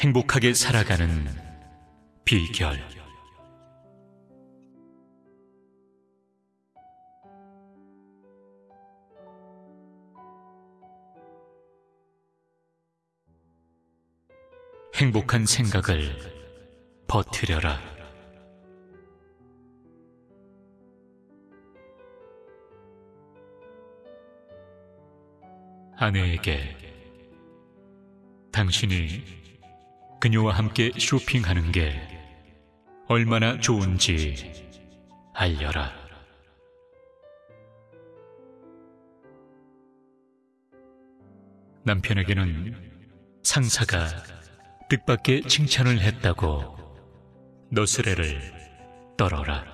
행복하게 살아가는 비결. 행복한 생각을 버티려라. 아내에게 당신이 그녀와 함께 쇼핑하는 게 얼마나 좋은지 알려라. 남편에게는 상사가 뜻밖의 칭찬을 했다고 너스레를 떨어라.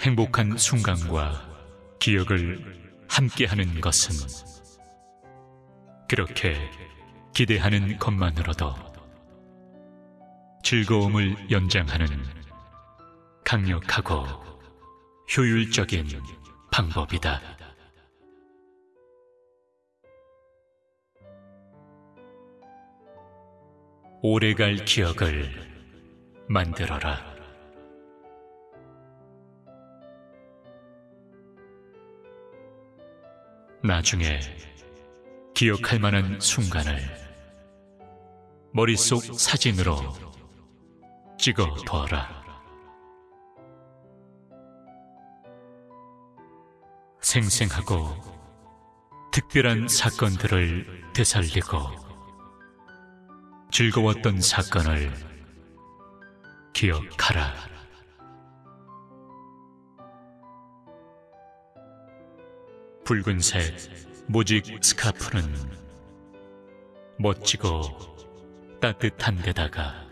행복한 순간과 기억을 함께하는 것은 그렇게 기대하는 것만으로도 즐거움을 연장하는 강력하고 효율적인 방법이다. 오래갈 기억을 만들어라. 나중에 기억할 만한 순간을 머릿속 사진으로 찍어 둬라. 생생하고 특별한 사건들을 되살리고 즐거웠던 사건을 기억하라. 붉은색 모직 스카프는 멋지고 따뜻한 데다가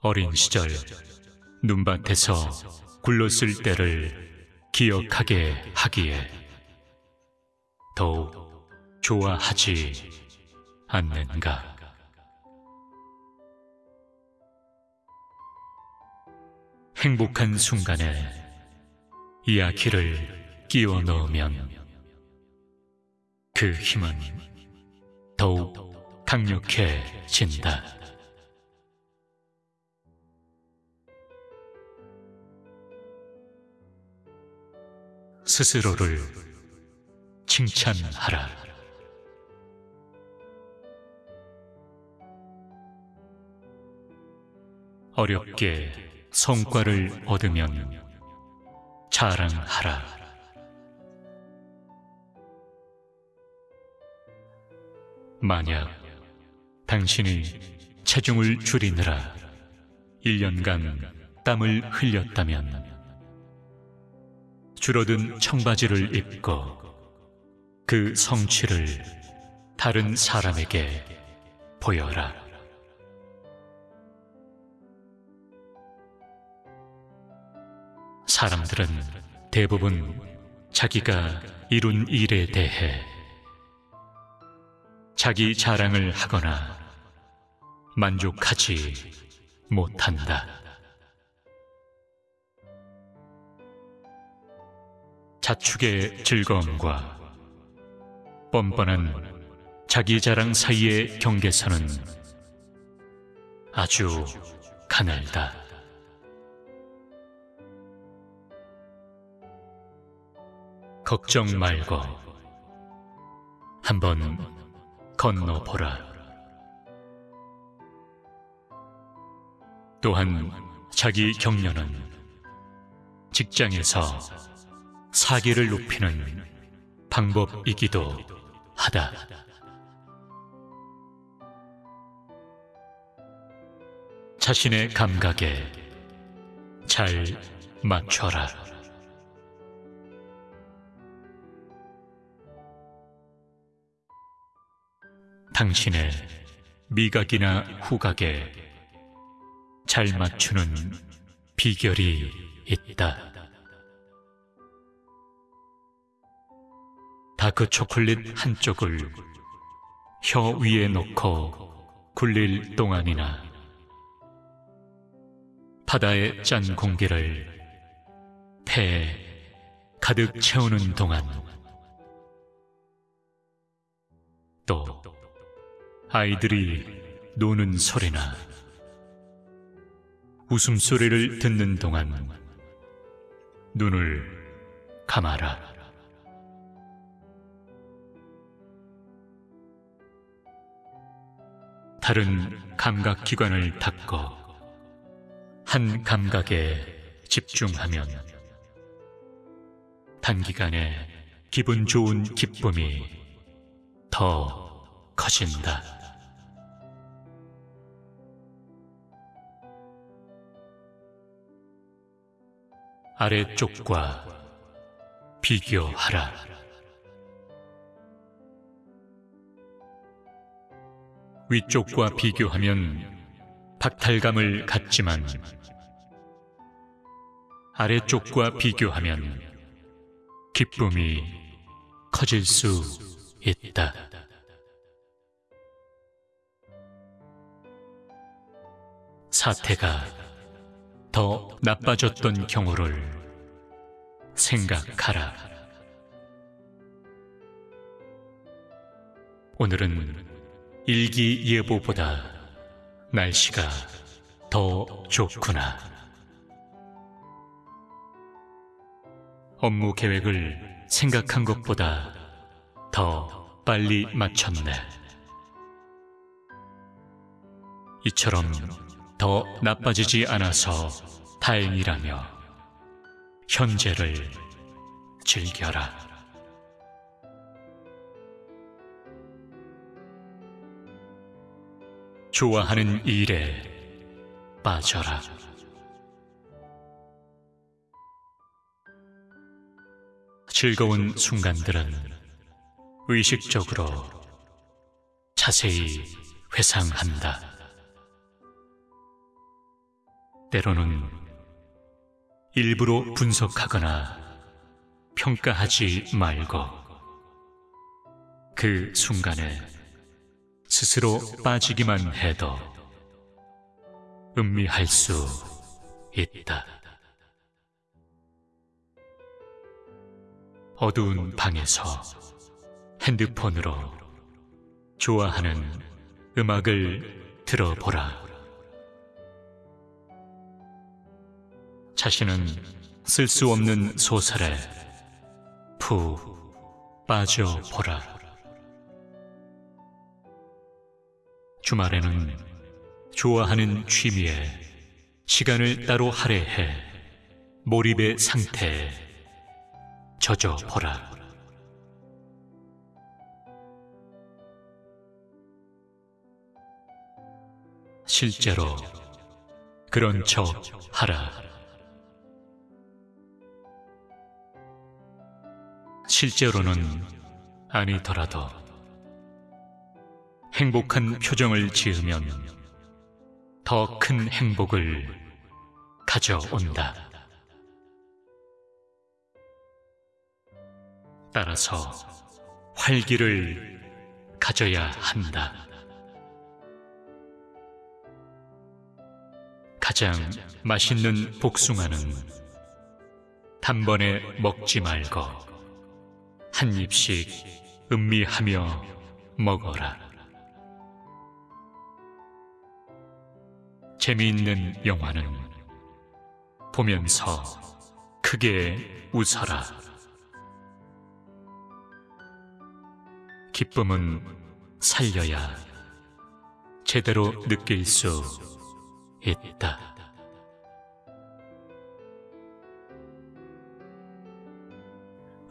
어린 시절 눈밭에서 굴렀을 때를 기억하게 하기에 더욱 좋아하지 않는가. 행복한 순간에 이야기를 끼워 넣으면 그 힘은 더욱 강력해진다. 스스로를 칭찬하라. 어렵게 성과를 얻으면 자랑하라. 만약 당신이 체중을 줄이느라 1년간 땀을 흘렸다면 줄어든 청바지를 입고 그 성취를 다른 사람에게 보여라. 사람들은 대부분 자기가 이룬 일에 대해 자기 자랑을 하거나 만족하지 못한다. 자축의 즐거움과 뻔뻔한 자기 자랑 사이의 경계선은 아주 가늘다. 걱정 말고 한번 건너보라. 또한 자기 격려는 직장에서 사기를 높이는 방법이기도 하다. 자신의 감각에 잘 맞춰라. 당신의 미각이나 후각에 잘 맞추는 비결이 있다. 다크 초콜릿 한쪽을 혀 위에 놓고 굴릴 동안이나 바다의 짠 공기를 폐에 가득 채우는 동안 또 아이들이 노는 소리나 웃음소리를 듣는 동안 눈을 감아라. 다른 감각기관을 닫고 한 감각에 집중하면 단기간에 기분 좋은 기쁨이 더 커진다. 아래쪽과 비교하라. 위쪽과 비교하면 박탈감을 갖지만 아래쪽과 비교하면 기쁨이 커질 수 있다. 사태가 더 나빠졌던 경우를 생각하라. 오늘은 일기예보보다 날씨가 더 좋구나. 업무 계획을 생각한 것보다 더 빨리 마쳤네. 이처럼 더 나빠지지 않아서 다행이라며 현재를 즐겨라. 좋아하는 일에 빠져라. 즐거운 순간들은 의식적으로 자세히 회상한다. 때로는 일부러 분석하거나 평가하지 말고 그 순간에 스스로 빠지기만 해도 음미할 수 있다. 어두운 방에서 핸드폰으로 좋아하는 음악을 들어보라. 자신은 쓸 수 없는 소설에 푹 빠져보라. 주말에는 좋아하는 취미에 시간을 따로 할애해 몰입의 상태에 젖어보라. 실제로 그런 척 하라. 실제로는 아니더라도 행복한 표정을 지으면 더 큰 행복을 가져온다. 따라서 활기를 가져야 한다. 가장 맛있는 복숭아는 단번에 먹지 말고 한 입씩 음미하며 먹어라. 재미있는 영화는 보면서 크게 웃어라. 기쁨은 살려야 제대로 느낄 수 있다.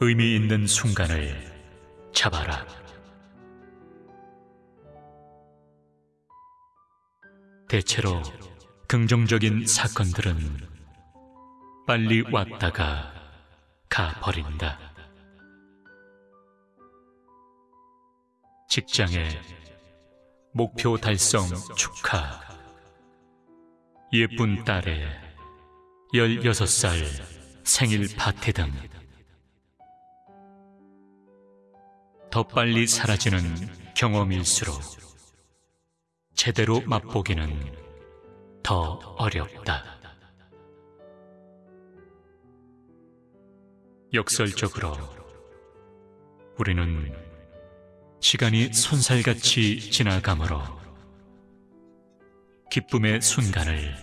의미 있는 순간을 잡아라. 대체로 긍정적인 사건들은 빨리 왔다가 가버린다. 직장에 목표 달성 축하. 예쁜 딸의 16살 생일 파티 등 더 빨리 사라지는 경험일수록 제대로 맛보기는 더 어렵다. 역설적으로 우리는 시간이 손살같이 지나가므로 기쁨의 순간을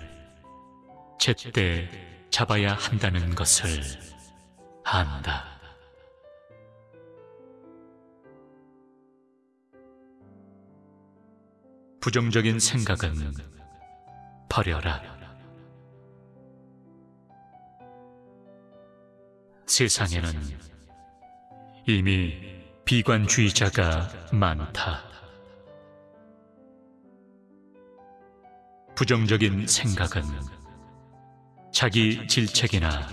제때 잡아야 한다는 것을 안다. 부정적인 생각은 버려라. 세상에는 이미 비관주의자가 많다. 부정적인 생각은 자기 질책이나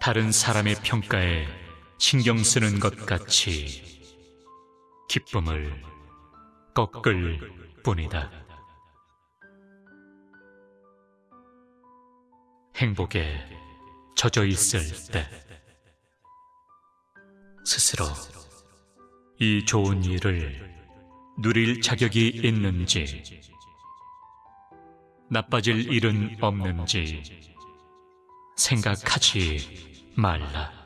다른 사람의 평가에 신경 쓰는 것 같이 기쁨을 꺾을 뿐이다. 행복에 젖어 있을 때 스스로 이 좋은 일을 누릴 자격이 있는지 나빠질 일은 없는지 생각하지 말라.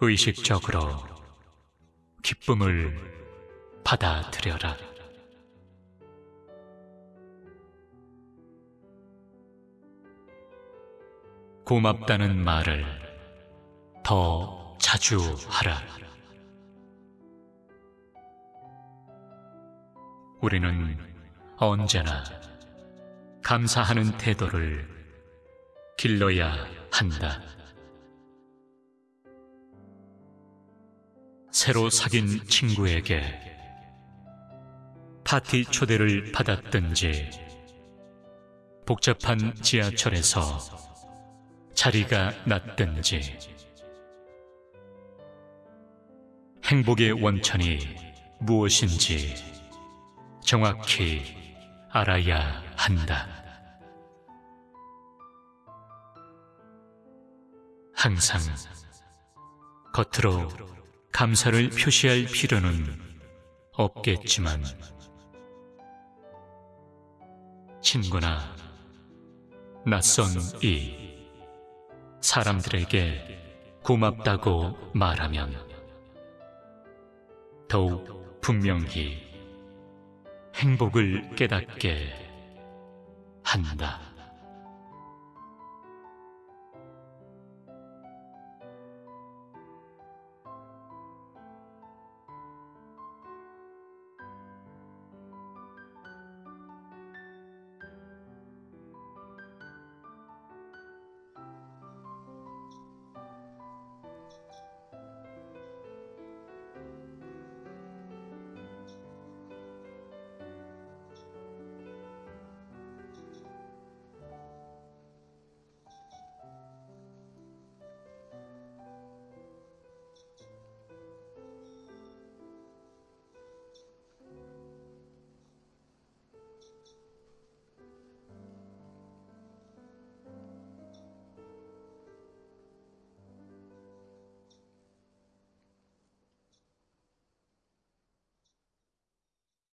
의식적으로 기쁨을 받아들여라. 고맙다는 말을 더 자주 하라. 우리는 언제나 감사하는 태도를 길러야 한다. 새로 사귄 친구에게 파티 초대를 받았든지 복잡한 지하철에서 자리가 났든지 행복의 원천이 무엇인지 정확히 알아야 한다. 항상 겉으로 감사를 표시할 필요는 없겠지만 친구나 낯선 이 사람들에게 고맙다고 말하면 더욱 분명히 행복을 깨닫게 한다.